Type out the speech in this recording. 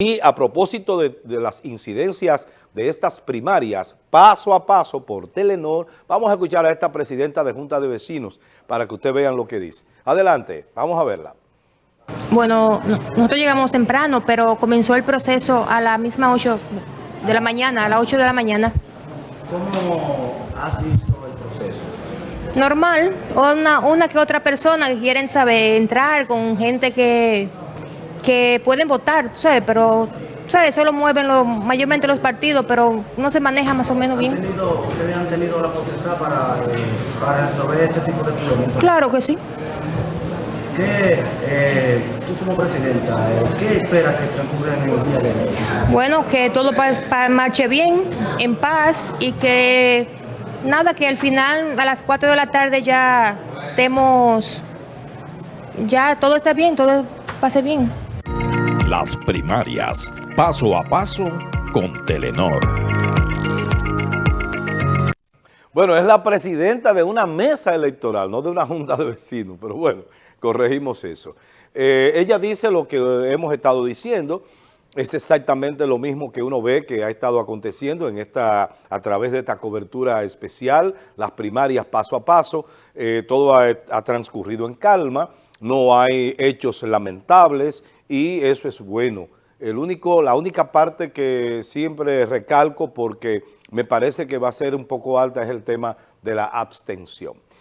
Y a propósito de, de, las incidencias de estas primarias, paso a paso por Telenor, vamos a escuchar a esta presidenta de Junta de Vecinos para que ustedes vean lo que dice. Adelante, vamos a verla. Bueno, nosotros llegamos temprano, pero comenzó el proceso a la misma 8 de la mañana, a las 8 de la mañana. ¿Cómo has visto el proceso? Normal, una, una que otra persona que quieren saber, entrar con gente que que pueden votar, ¿sabes? Pero, ¿sabes? Eso lo mueven los, mayormente los partidos, pero no se maneja más o menos bien. Tenido, ¿Ustedes han tenido la potestad para, eh, para resolver ese tipo de problemas? Claro que sí. ¿Qué, eh, tú como presidenta, eh, qué esperas que transcurra en el día de hoy? Bueno, que todo pa, pa marche bien, en paz y que nada, que al final a las 4 de la tarde ya estemos, ya todo está bien, todo pase bien. Las primarias, paso a paso con Telenor. Bueno, es la presidenta de una mesa electoral, no de una junta de vecinos, pero bueno, corregimos eso. Eh, ella dice lo que hemos estado diciendo, es exactamente lo mismo que uno ve que ha estado aconteciendo en esta, a través de esta cobertura especial, las primarias paso a paso, eh, todo ha, ha transcurrido en calma, no hay hechos lamentables y eso es bueno. El único, la única parte que siempre recalco porque me parece que va a ser un poco alta es el tema de la abstención.